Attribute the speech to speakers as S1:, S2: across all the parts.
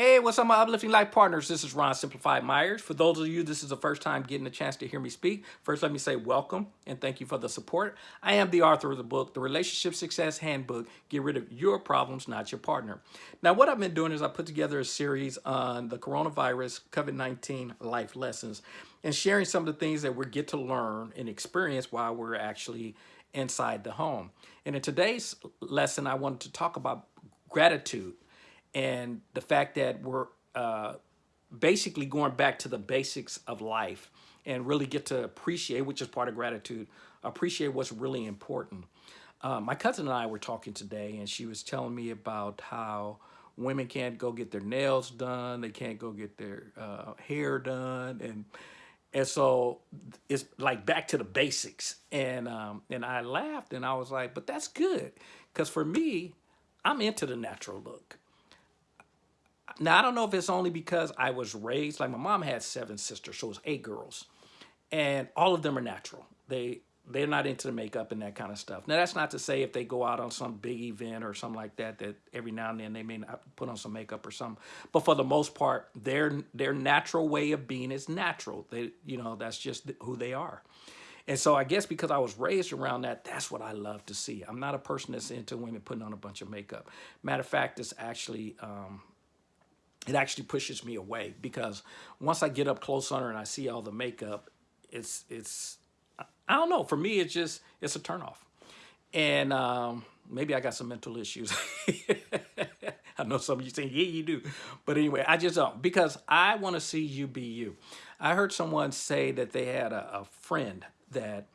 S1: Hey, what's up, my uplifting life partners? This is Ron Simplified Myers. For those of you, this is the first time getting a chance to hear me speak. First, let me say welcome and thank you for the support. I am the author of the book, The Relationship Success Handbook. Get rid of your problems, not your partner. Now, what I've been doing is I put together a series on the coronavirus COVID-19 life lessons and sharing some of the things that we get to learn and experience while we're actually inside the home. And in today's lesson, I wanted to talk about gratitude and the fact that we're uh, basically going back to the basics of life and really get to appreciate, which is part of gratitude, appreciate what's really important. Uh, my cousin and I were talking today and she was telling me about how women can't go get their nails done, they can't go get their uh, hair done, and and so it's like back to the basics. And um, and I laughed and I was like, but that's good, because for me, I'm into the natural look. Now, I don't know if it's only because I was raised, like my mom had seven sisters, so it was eight girls. And all of them are natural. They, they're not into the makeup and that kind of stuff. Now, that's not to say if they go out on some big event or something like that, that every now and then they may not put on some makeup or something. But for the most part, their, their natural way of being is natural. They, you know, that's just who they are. And so I guess because I was raised around that, that's what I love to see. I'm not a person that's into women putting on a bunch of makeup. Matter of fact, it's actually um, it actually pushes me away because once I get up close on her and I see all the makeup, it's, it's, I don't know, for me, it's just, it's a turnoff. And um, maybe I got some mental issues. I know some of you saying, yeah, you do. But anyway, I just don't, because I want to see you be you. I heard someone say that they had a, a friend that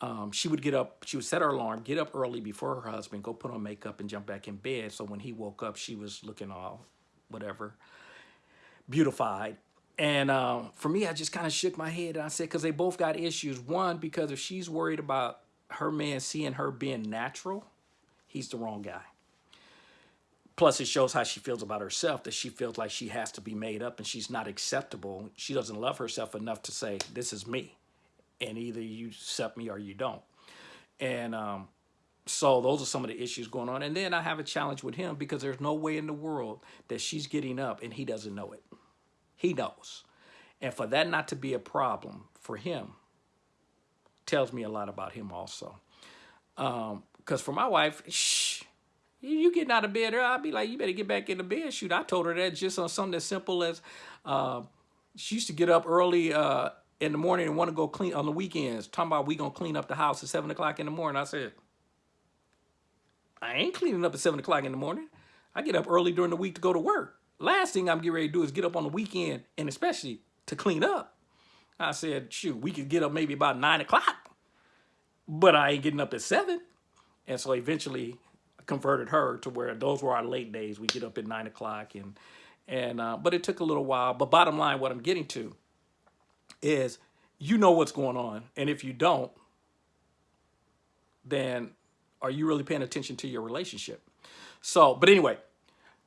S1: um, she would get up, she would set her alarm, get up early before her husband, go put on makeup and jump back in bed. So when he woke up, she was looking all whatever, beautified. And uh, for me, I just kind of shook my head and I said, because they both got issues. One, because if she's worried about her man seeing her being natural, he's the wrong guy. Plus, it shows how she feels about herself, that she feels like she has to be made up and she's not acceptable. She doesn't love herself enough to say, this is me. And either you accept me or you don't. And um, so those are some of the issues going on. And then I have a challenge with him because there's no way in the world that she's getting up and he doesn't know it. He knows. And for that not to be a problem for him tells me a lot about him also. Because um, for my wife, shh, you getting out of bed, I'll be like, you better get back in the bed. Shoot, I told her that just on something as simple as uh, she used to get up early uh, in the morning and want to go clean on the weekends, talking about we going to clean up the house at 7 o'clock in the morning. I said, I ain't cleaning up at 7 o'clock in the morning. I get up early during the week to go to work. Last thing I'm getting ready to do is get up on the weekend, and especially to clean up. I said, shoot, we could get up maybe about 9 o'clock, but I ain't getting up at 7. And so eventually I converted her to where those were our late days. We get up at 9 o'clock, and, and uh, but it took a little while. But bottom line, what I'm getting to is you know what's going on. And if you don't, then are you really paying attention to your relationship? So, but anyway,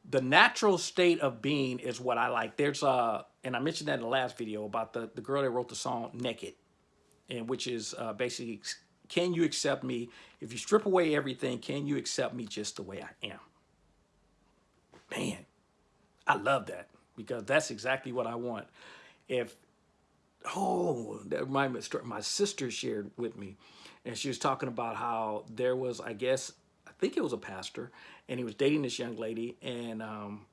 S1: the natural state of being is what I like. There's uh, and I mentioned that in the last video about the, the girl that wrote the song Naked, and which is uh, basically, can you accept me? If you strip away everything, can you accept me just the way I am? Man, I love that because that's exactly what I want. If, oh, that reminded me my sister shared with me and she was talking about how there was, I guess, I think it was a pastor, and he was dating this young lady, and um,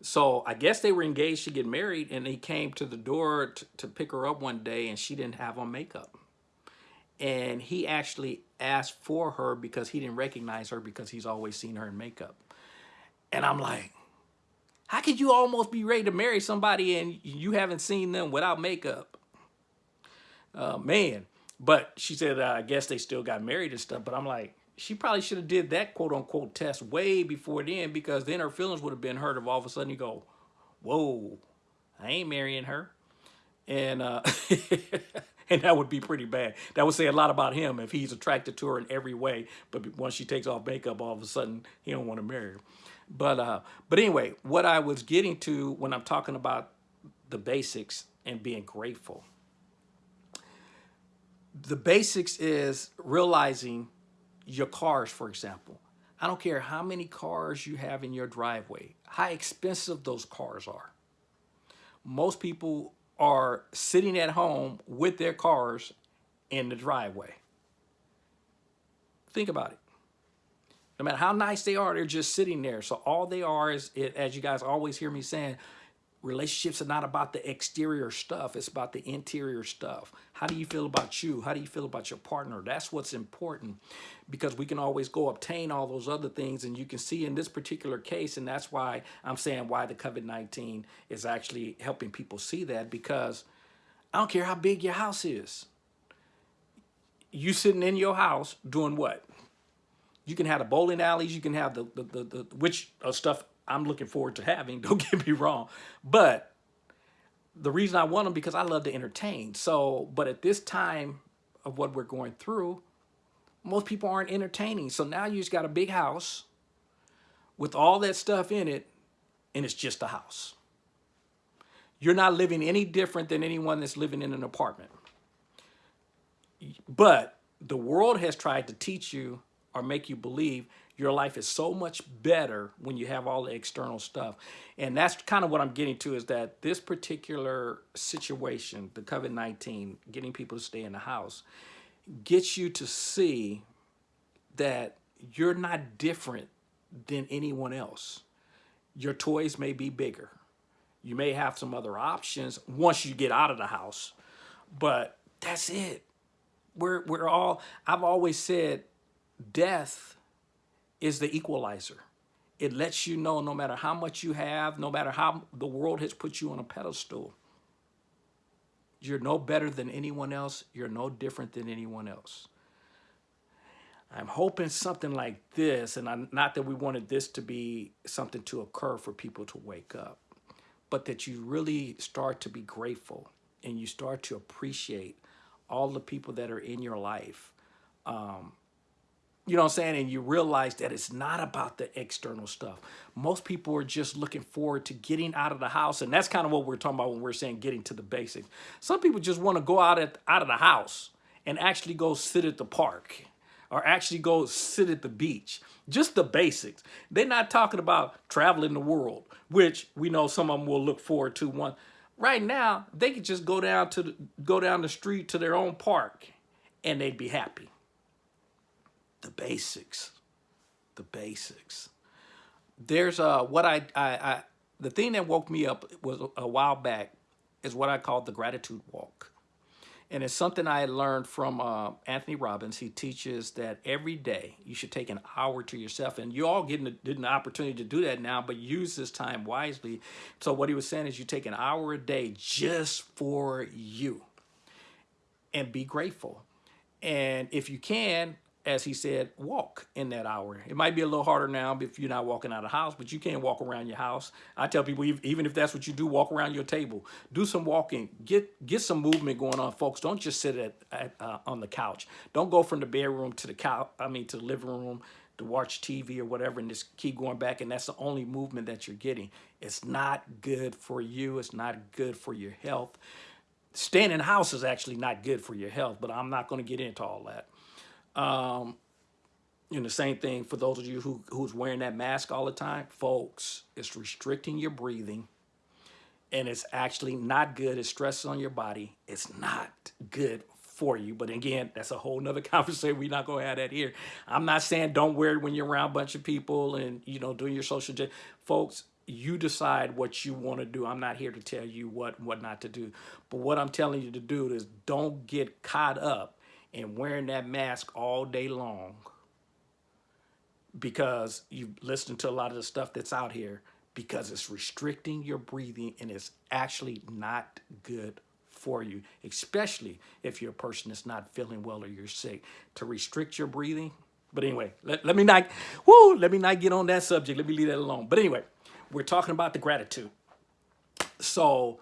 S1: so I guess they were engaged to get married, and he came to the door to pick her up one day, and she didn't have on makeup. And he actually asked for her because he didn't recognize her because he's always seen her in makeup. And I'm like, how could you almost be ready to marry somebody and you haven't seen them without makeup? Uh, man, but she said, uh, I guess they still got married and stuff. But I'm like, she probably should have did that quote unquote test way before then because then her feelings would have been hurt if all of a sudden you go, whoa, I ain't marrying her. And uh, and that would be pretty bad. That would say a lot about him if he's attracted to her in every way. But once she takes off makeup, all of a sudden he don't want to marry her. But uh, but anyway, what I was getting to when I'm talking about the basics and being grateful the basics is realizing your cars, for example. I don't care how many cars you have in your driveway, how expensive those cars are. Most people are sitting at home with their cars in the driveway. Think about it. No matter how nice they are, they're just sitting there. So all they are is, as you guys always hear me saying, relationships are not about the exterior stuff. It's about the interior stuff. How do you feel about you? How do you feel about your partner? That's what's important because we can always go obtain all those other things. And you can see in this particular case, and that's why I'm saying why the COVID-19 is actually helping people see that because I don't care how big your house is. You sitting in your house doing what? You can have the bowling alleys, you can have the, the, the, the which uh, stuff I'm looking forward to having, don't get me wrong. But the reason I want them because I love to entertain. So, but at this time of what we're going through, most people aren't entertaining. So now you just got a big house with all that stuff in it, and it's just a house. You're not living any different than anyone that's living in an apartment. But the world has tried to teach you or make you believe your life is so much better when you have all the external stuff. And that's kind of what I'm getting to is that this particular situation, the COVID-19, getting people to stay in the house, gets you to see that you're not different than anyone else. Your toys may be bigger. You may have some other options once you get out of the house, but that's it. We're, we're all, I've always said death is the equalizer. It lets you know no matter how much you have, no matter how the world has put you on a pedestal, you're no better than anyone else. You're no different than anyone else. I'm hoping something like this, and I'm, not that we wanted this to be something to occur for people to wake up, but that you really start to be grateful and you start to appreciate all the people that are in your life. Um, you know what I'm saying? And you realize that it's not about the external stuff. Most people are just looking forward to getting out of the house. And that's kind of what we're talking about when we're saying getting to the basics. Some people just want to go out, at, out of the house and actually go sit at the park or actually go sit at the beach. Just the basics. They're not talking about traveling the world, which we know some of them will look forward to one. Right now, they could just go down to the, go down the street to their own park and they'd be happy the basics, the basics. There's uh, what I, I, I, the thing that woke me up was a while back is what I call the gratitude walk. And it's something I learned from uh, Anthony Robbins. He teaches that every day you should take an hour to yourself. And you all getting, an opportunity to do that now, but use this time wisely. So what he was saying is you take an hour a day just for you and be grateful. And if you can, as he said, walk in that hour. It might be a little harder now if you're not walking out of house, but you can't walk around your house. I tell people, even if that's what you do, walk around your table. Do some walking. Get get some movement going on, folks. Don't just sit at, at uh, on the couch. Don't go from the bedroom to the couch. I mean, to the living room to watch TV or whatever and just keep going back. And that's the only movement that you're getting. It's not good for you. It's not good for your health. Staying in house is actually not good for your health, but I'm not going to get into all that. Um, know, the same thing for those of you who, who's wearing that mask all the time, folks, it's restricting your breathing and it's actually not good. It's stress on your body. It's not good for you. But again, that's a whole nother conversation. We're not going to have that here. I'm not saying don't wear it when you're around a bunch of people and, you know, doing your social, folks, you decide what you want to do. I'm not here to tell you what, what not to do. But what I'm telling you to do is don't get caught up and wearing that mask all day long because you listen to a lot of the stuff that's out here because it's restricting your breathing and it's actually not good for you, especially if you're a person that's not feeling well or you're sick. To restrict your breathing, but anyway, let, let me not, whoo, let me not get on that subject. Let me leave that alone. But anyway, we're talking about the gratitude. So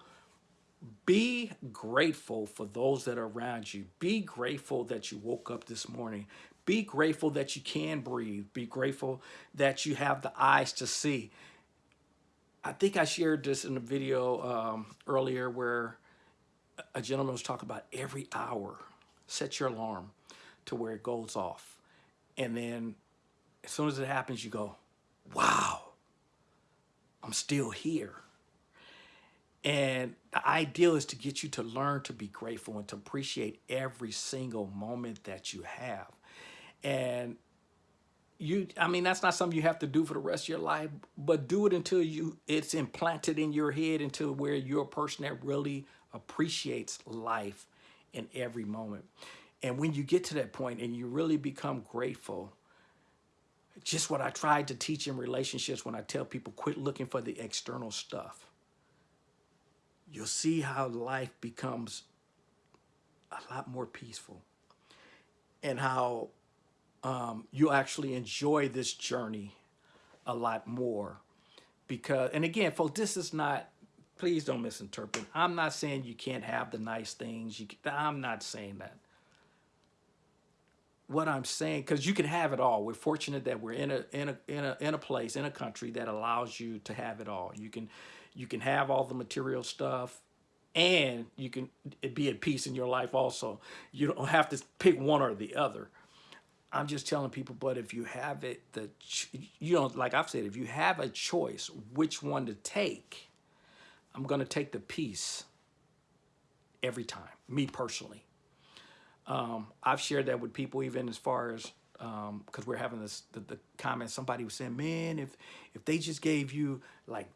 S1: be grateful for those that are around you. Be grateful that you woke up this morning. Be grateful that you can breathe. Be grateful that you have the eyes to see. I think I shared this in a video um, earlier where a gentleman was talking about every hour, set your alarm to where it goes off. And then as soon as it happens, you go, wow, I'm still here. And the ideal is to get you to learn to be grateful and to appreciate every single moment that you have. And you, I mean, that's not something you have to do for the rest of your life, but do it until you it's implanted in your head until where you're a person that really appreciates life in every moment. And when you get to that point and you really become grateful, just what I tried to teach in relationships when I tell people quit looking for the external stuff you'll see how life becomes a lot more peaceful and how um, you actually enjoy this journey a lot more because and again folks this is not please don't misinterpret. I'm not saying you can't have the nice things. You i'm not saying that. What i'm saying because you can have it all. We're fortunate that we're in a in a in a in a place in a country that allows you to have it all. You can you can have all the material stuff and you can be at peace in your life also. You don't have to pick one or the other. I'm just telling people, but if you have it, the you know, like I've said, if you have a choice which one to take, I'm going to take the peace every time, me personally. Um, I've shared that with people even as far as because um, we're having this the, the comment somebody was saying man if if they just gave you like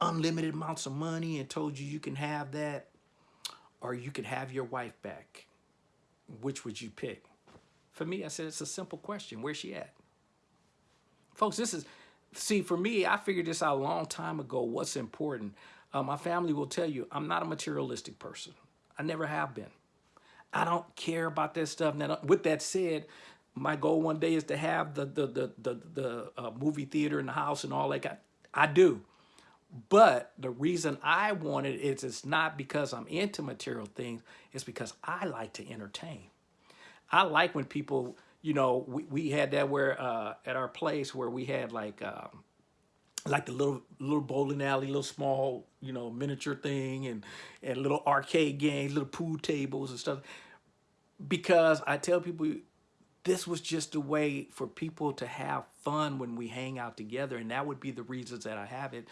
S1: unlimited amounts of money and told you you can have that or you can have your wife back, which would you pick? For me, I said, it's a simple question. Where's she at? Folks, this is, see, for me, I figured this out a long time ago, what's important. Uh, my family will tell you, I'm not a materialistic person. I never have been. I don't care about that stuff. Now, with that said, my goal one day is to have the the the the, the uh, movie theater in the house and all that. I do. But the reason I want it is it's not because I'm into material things. It's because I like to entertain. I like when people, you know, we, we had that where uh, at our place where we had like um, like the little little bowling alley, little small, you know, miniature thing and and little arcade games, little pool tables and stuff. Because I tell people this was just a way for people to have fun when we hang out together and that would be the reasons that I have it.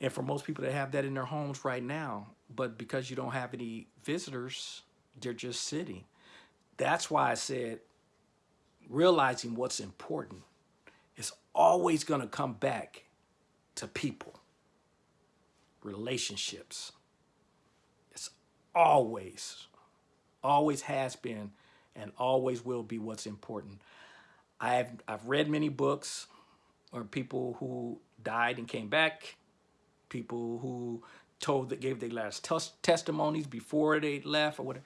S1: And for most people to have that in their homes right now but because you don't have any visitors they're just sitting. That's why I said realizing what's important is always going to come back to people. Relationships. It's always always has been and always will be what's important. I've, I've read many books or people who died and came back, people who told that gave their last testimonies before they left or whatever.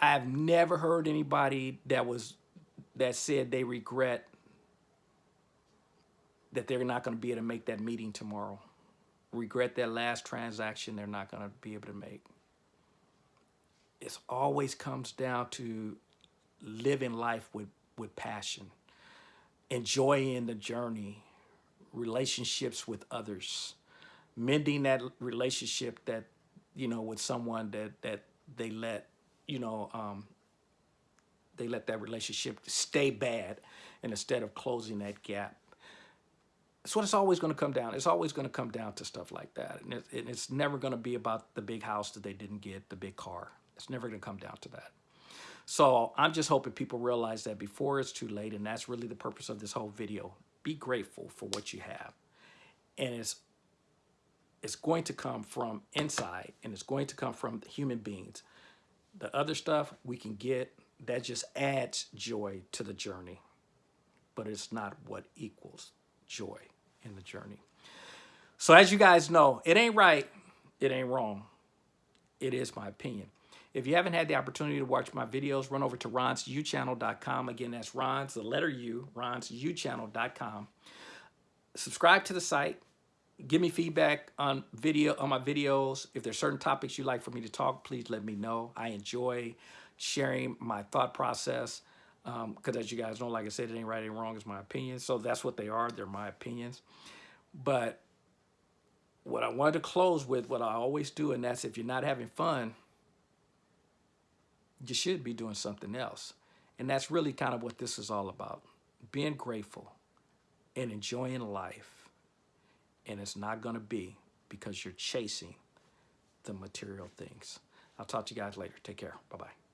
S1: I've never heard anybody that was that said they regret that they're not going to be able to make that meeting tomorrow. Regret that last transaction they're not going to be able to make. It always comes down to living life with, with passion, enjoying the journey, relationships with others, mending that relationship that, you know, with someone that, that they let, you know, um, they let that relationship stay bad and instead of closing that gap. That's what it's always going to come down. It's always going to come down to stuff like that. And, and it's never going to be about the big house that they didn't get, the big car. It's never going to come down to that. So I'm just hoping people realize that before it's too late, and that's really the purpose of this whole video. Be grateful for what you have. And it's, it's going to come from inside, and it's going to come from human beings. The other stuff we can get, that just adds joy to the journey. But it's not what equals joy in the journey. So as you guys know, it ain't right, it ain't wrong. It is my opinion. If you haven't had the opportunity to watch my videos, run over to ronsuchannel.com. Again, that's Ron's, the letter U, ronsuchannel.com. Subscribe to the site. Give me feedback on video on my videos. If there's certain topics you'd like for me to talk, please let me know. I enjoy sharing my thought process because um, as you guys know, like I said, it ain't right, ain't wrong, it's my opinion. So that's what they are. They're my opinions. But what I wanted to close with, what I always do, and that's if you're not having fun, you should be doing something else. And that's really kind of what this is all about. Being grateful, and enjoying life. And it's not going to be because you're chasing the material things. I'll talk to you guys later. Take care. Bye bye.